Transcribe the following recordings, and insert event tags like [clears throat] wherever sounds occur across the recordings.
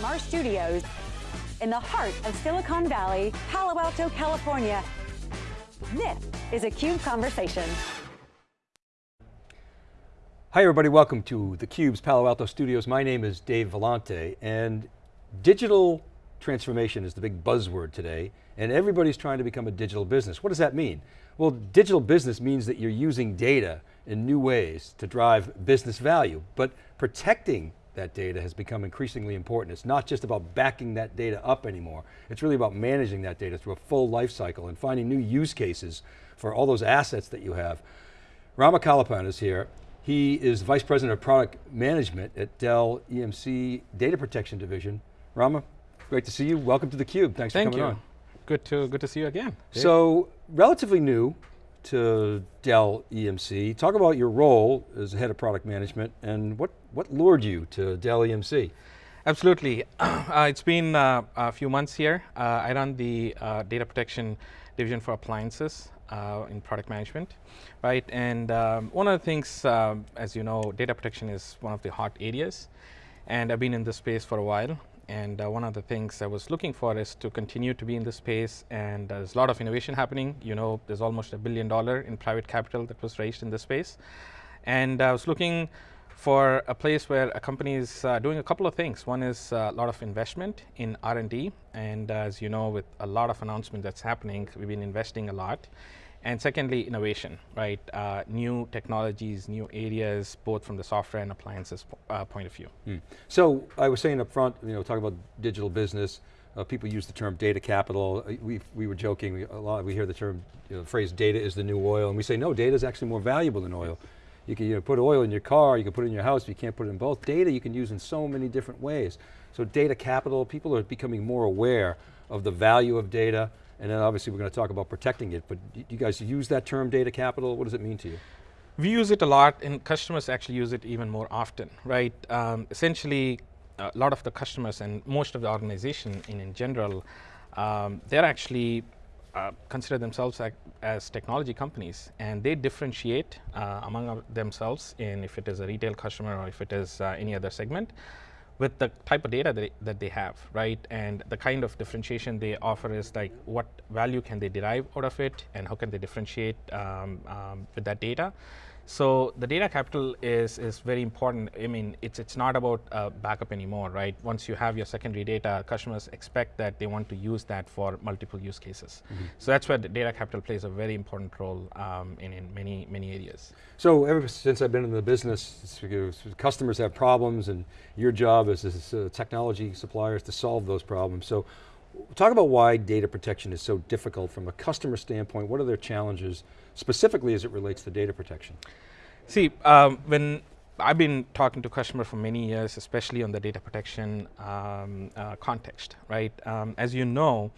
from our studios in the heart of Silicon Valley, Palo Alto, California. This is a CUBE Conversation. Hi everybody, welcome to theCUBE's Palo Alto Studios. My name is Dave Vellante and digital transformation is the big buzzword today and everybody's trying to become a digital business. What does that mean? Well, digital business means that you're using data in new ways to drive business value, but protecting that data has become increasingly important. It's not just about backing that data up anymore. It's really about managing that data through a full life cycle and finding new use cases for all those assets that you have. Rama Kalapan is here. He is Vice President of Product Management at Dell EMC Data Protection Division. Rama, great to see you. Welcome to theCUBE, thanks Thank for coming you. on. Good to, good to see you again. Dave. So, relatively new to Dell EMC. Talk about your role as head of product management and what, what lured you to Dell EMC? Absolutely. [clears throat] uh, it's been uh, a few months here. Uh, I run the uh, data protection division for appliances uh, in product management, right? And um, one of the things, um, as you know, data protection is one of the hot areas. And I've been in this space for a while. And uh, one of the things I was looking for is to continue to be in this space. And there's a lot of innovation happening. You know, there's almost a billion dollar in private capital that was raised in this space. And I was looking for a place where a company is uh, doing a couple of things. One is uh, a lot of investment in R&D, and as you know, with a lot of announcement that's happening, we've been investing a lot. And secondly, innovation, right? Uh, new technologies, new areas, both from the software and appliances uh, point of view. Mm. So, I was saying up front, you know, talking about digital business, uh, people use the term data capital. Uh, we, we were joking, we, a lot, we hear the term, you know, the phrase data is the new oil, and we say, no, data is actually more valuable than oil. You can you know, put oil in your car, you can put it in your house, you can't put it in both. Data you can use in so many different ways. So data capital, people are becoming more aware of the value of data, and then obviously we're going to talk about protecting it, but you guys use that term data capital, what does it mean to you? We use it a lot and customers actually use it even more often, right? Um, essentially, a lot of the customers and most of the organization in, in general, um, they're actually uh, consider themselves as technology companies and they differentiate uh, among themselves in if it is a retail customer or if it is uh, any other segment with the type of data that they, that they have, right? And the kind of differentiation they offer is like what value can they derive out of it and how can they differentiate um, um, with that data. So the data capital is, is very important. I mean, it's, it's not about uh, backup anymore, right? Once you have your secondary data, customers expect that they want to use that for multiple use cases. Mm -hmm. So that's where the data capital plays a very important role um, in, in many, many areas. So ever since I've been in the business, customers have problems and your job as, as uh, technology suppliers to solve those problems. So talk about why data protection is so difficult from a customer standpoint. What are their challenges, specifically as it relates to data protection? See, um, when I've been talking to customers for many years, especially on the data protection um, uh, context, right? Um, as you know,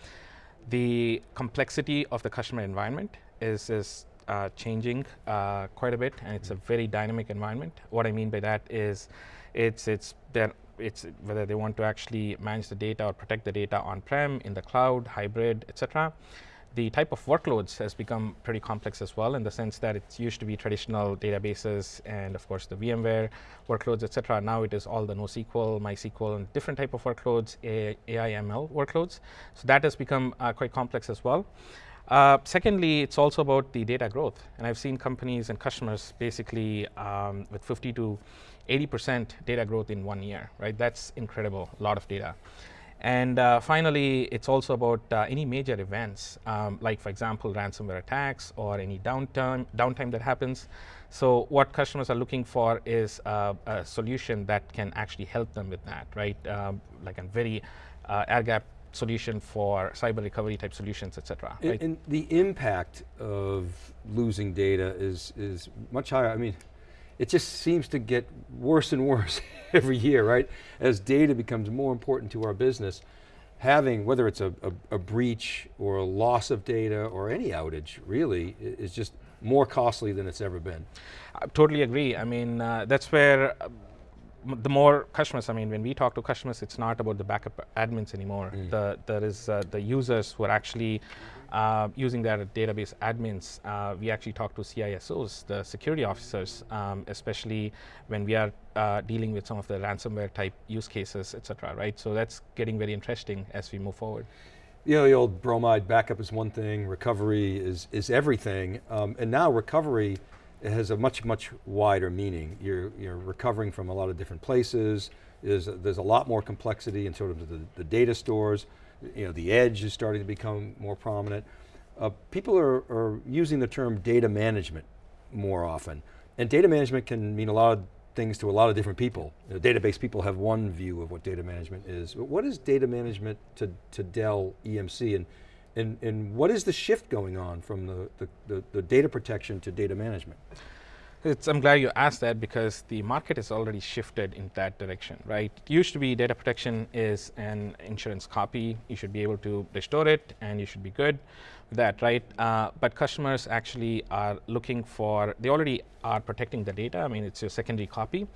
the complexity of the customer environment is, is uh, changing uh, quite a bit, and it's a very dynamic environment. What I mean by that is, it's it's there it's whether they want to actually manage the data or protect the data on-prem, in the cloud, hybrid, etc. The type of workloads has become pretty complex as well in the sense that it used to be traditional databases and of course the VMware workloads, etc. Now it is all the NoSQL, MySQL, and different type of workloads, AI, ML workloads. So that has become uh, quite complex as well. Uh, secondly, it's also about the data growth. And I've seen companies and customers basically um, with 50 to 80% data growth in one year, right? That's incredible, a lot of data. And uh, finally, it's also about uh, any major events, um, like for example, ransomware attacks or any downtime, downtime that happens. So what customers are looking for is uh, a solution that can actually help them with that, right? Um, like a very uh, air gap solution for cyber recovery type solutions, et cetera. And, right? and the impact of losing data is, is much higher. I mean, it just seems to get worse and worse [laughs] every year, right? As data becomes more important to our business, having, whether it's a, a, a, breach or a loss of data or any outage, really, is just more costly than it's ever been. I totally agree. I mean, uh, that's where the more customers, I mean, when we talk to customers, it's not about the backup admins anymore. Mm. The, there is uh, the users who are actually uh, using their database admins. Uh, we actually talk to CISOs, the security officers, um, especially when we are uh, dealing with some of the ransomware type use cases, et cetera, right? So that's getting very interesting as we move forward. You know, the old bromide backup is one thing, recovery is, is everything, um, and now recovery it has a much, much wider meaning. You're, you're recovering from a lot of different places. There's, there's a lot more complexity in sort of the, the data stores. You know, the edge is starting to become more prominent. Uh, people are, are using the term data management more often. And data management can mean a lot of things to a lot of different people. You know, database people have one view of what data management is. But what is data management to, to Dell EMC and, and, and what is the shift going on from the, the, the, the data protection to data management? It's, I'm glad you asked that because the market has already shifted in that direction, right? It used to be data protection is an insurance copy. You should be able to restore it and you should be good with that, right? Uh, but customers actually are looking for, they already are protecting the data. I mean, it's your secondary copy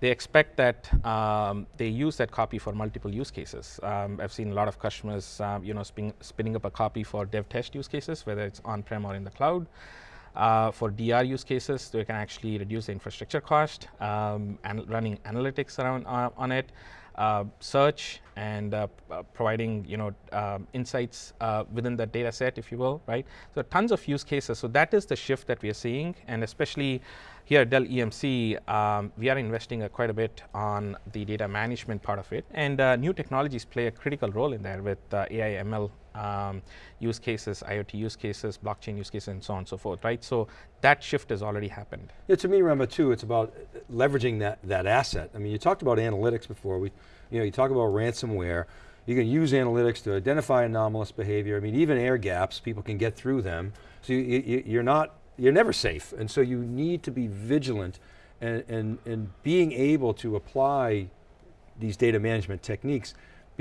they expect that um, they use that copy for multiple use cases. Um, I've seen a lot of customers, um, you know, spin, spinning up a copy for dev test use cases, whether it's on-prem or in the cloud. Uh, for DR use cases, they can actually reduce the infrastructure cost um, and running analytics around uh, on it. Uh, search and uh, uh, providing you know um, insights within the data set, if you will, right? So tons of use cases. So that is the shift that we are seeing, and especially here at Dell EMC, um, we are investing quite a bit on the data management part of it, and new technologies play a critical role in there with AI, ML um, use cases, IoT use cases, blockchain use cases, and so on and so forth, right? So that shift has already happened. Yeah, to me, remember too, it's about leveraging that, that asset. I mean, you talked about analytics before. We, you know, you talk about ransomware. You can use analytics to identify anomalous behavior. I mean, even air gaps, people can get through them. So you, you, you're not, you're never safe. And so you need to be vigilant and, and, and being able to apply these data management techniques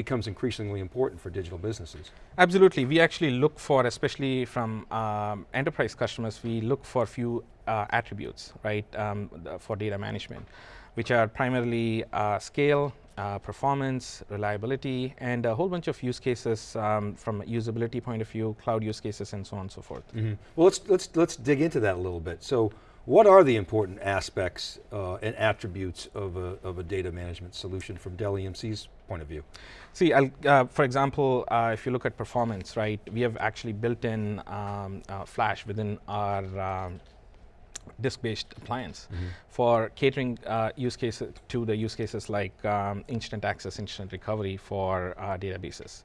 becomes increasingly important for digital businesses. Absolutely, we actually look for, especially from um, enterprise customers, we look for a few uh, attributes, right, um, for data management, which are primarily uh, scale, uh, performance, reliability, and a whole bunch of use cases um, from a usability point of view, cloud use cases, and so on and so forth. Mm -hmm. Well, let's, let's, let's dig into that a little bit. So, what are the important aspects uh, and attributes of a, of a data management solution from Dell EMC's point of view? See, uh, for example, uh, if you look at performance, right, we have actually built in um, uh, Flash within our um, disk-based appliance mm -hmm. for catering uh, use cases to the use cases like um, instant access, instant recovery for uh, databases.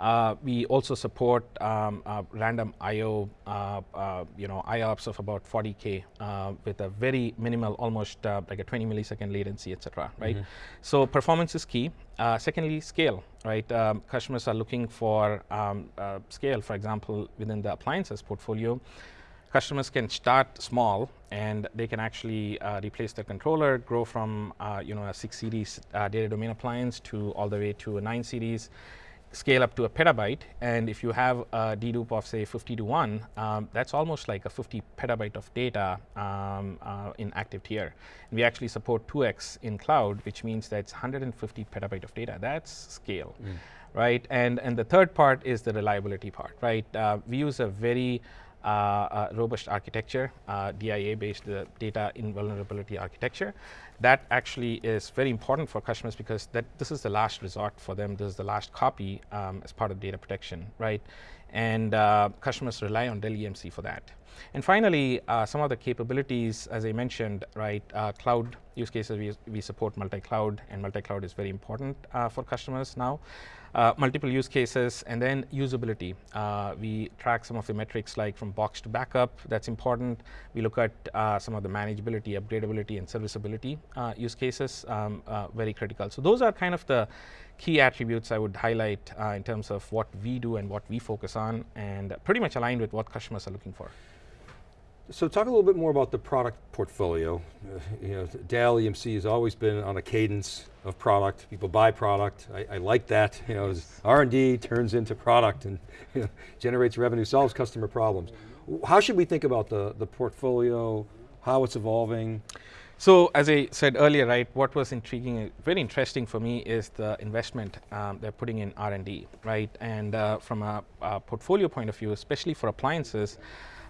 Uh, we also support um, uh, random I/O, uh, uh you know, IOPS of about 40k uh, with a very minimal, almost uh, like a 20 millisecond latency, etc. Right. Mm -hmm. So performance is key. secondly, scale. Right. Um, customers are looking for um, scale. For example, within the appliances portfolio, customers can start small and they can actually uh, replace their controller, grow from uh, you know a six series uh, data domain appliance to all the way to a nine series scale up to a petabyte, and if you have a dedupe of say 50 to 1, um, that's almost like a 50 petabyte of data um, uh, in active tier. And we actually support 2x in cloud, which means that's 150 petabyte of data. That's scale, mm. right? And, and the third part is the reliability part, right? Uh, we use a very robust architecture, uh, DIA-based data invulnerability architecture. That actually is very important for customers because that this is the last resort for them. This is the last copy um, as part of data protection, right? And uh, customers rely on Dell EMC for that. And finally, uh, some of the capabilities, as I mentioned, right, uh, cloud use cases, we, we support multi-cloud, and multi-cloud is very important for customers now uh, multiple use cases, and then usability. Uh, we track some of the metrics like from box to backup, that's important. We look at uh, some of the manageability, upgradability, and serviceability uh, use cases, um, uh, very critical. So those are kind of the key attributes I would highlight uh, in terms of what we do and what we focus on, and pretty much aligned with what customers are looking for. So talk a little bit more about the product portfolio. Uh, you know, Dell EMC has always been on a cadence of product. People buy product. I, I like that. You know, R&D turns into product and [laughs] you know, generates revenue, solves customer problems. How should we think about the, the portfolio, how it's evolving? So as I said earlier, right, what was intriguing, very interesting for me is the investment um, they're putting in R&D, right? And uh, from a, a, portfolio point of view, especially for appliances,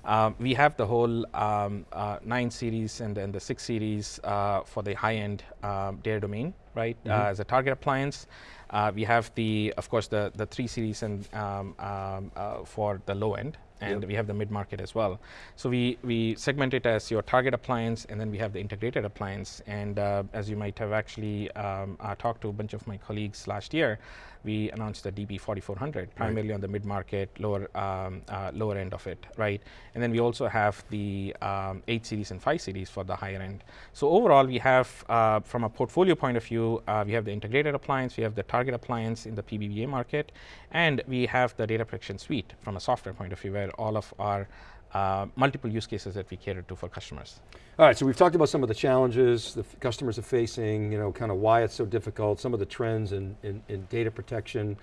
uh, we have the whole um, uh, 9 series and then the 6 series uh, for the high-end um, data domain, right, mm -hmm. as a target appliance. Uh, we have the, of course, the, the 3 series and um, um for the low end, and yep. we have the mid-market as well. So we, we segment it as your target appliance, and then we have the integrated appliance. And uh, as you might have actually um, uh, talked to a bunch of my colleagues last year, we announced the DP4400, primarily right. on the mid-market, lower um, uh, lower end of it, right? And then we also have the um, 8 series and 5 series for the higher end. So overall, we have, uh, from a portfolio point of view, uh, we have the integrated appliance, we have the target appliance in the PBBA market, and we have the data protection suite from a software point of view, where all of our uh, multiple use cases that we cater to for customers. All right, so we've talked about some of the challenges the customers are facing, you know, kind of why it's so difficult, some of the trends in, in, in data protection,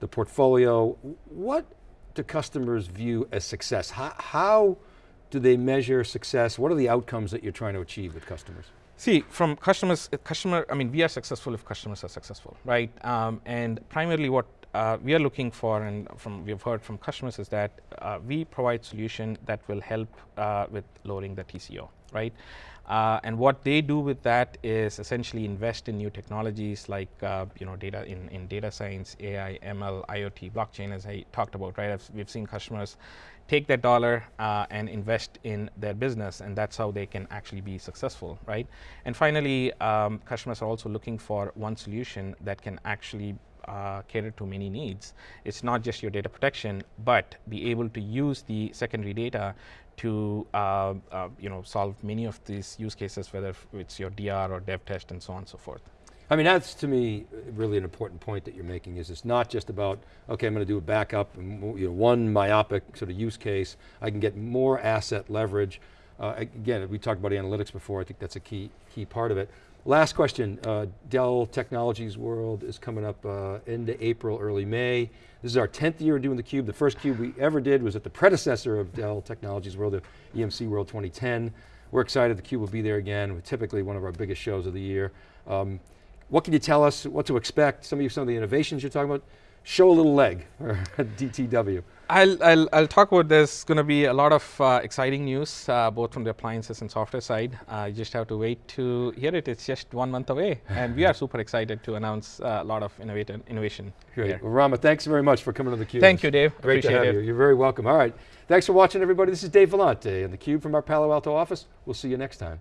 the portfolio. What do customers view as success? How, how do they measure success? What are the outcomes that you're trying to achieve with customers? See, from customers, customer, I mean, we are successful if customers are successful, right? Um, and primarily what uh, we are looking for and from we've heard from customers is that uh, we provide solution that will help uh, with lowering the TCO, right? Uh, and what they do with that is essentially invest in new technologies like uh, you know data in, in data science, AI, ML, IoT, blockchain as I talked about, right? I've, we've seen customers take that dollar uh, and invest in their business and that's how they can actually be successful, right? And finally, um, customers are also looking for one solution that can actually uh, cater to many needs. It's not just your data protection, but be able to use the secondary data to uh, uh, you know solve many of these use cases, whether it's your DR or dev test and so on and so forth. I mean, that's to me really an important point that you're making is it's not just about, okay, I'm going to do a backup and you know, one myopic sort of use case. I can get more asset leverage. Uh, again, we talked about analytics before. I think that's a key, key part of it. Last question, uh, Dell Technologies World is coming up uh, end of April, early May. This is our 10th year doing the Cube. The first Cube we ever did was at the predecessor of Dell Technologies World, the EMC World 2010. We're excited the Cube will be there again, typically one of our biggest shows of the year. Um, what can you tell us, what to expect, some of you, some of the innovations you're talking about? Show a little leg, [laughs] DTW. I'll, I'll, I'll, talk about there's going to be a lot of uh, exciting news, uh, both from the appliances and software side. Uh, you just have to wait to hear it. It's just one month away. and we are [laughs] super excited to announce uh, a lot of innovative innovation. Great. Well, Rama, thanks very much for coming to theCUBE. Thank you, Dave. Great Appreciate to have it. you. You're very welcome. All right. Thanks for watching, everybody. This is Dave Vellante and theCUBE from our Palo Alto office. We'll see you next time.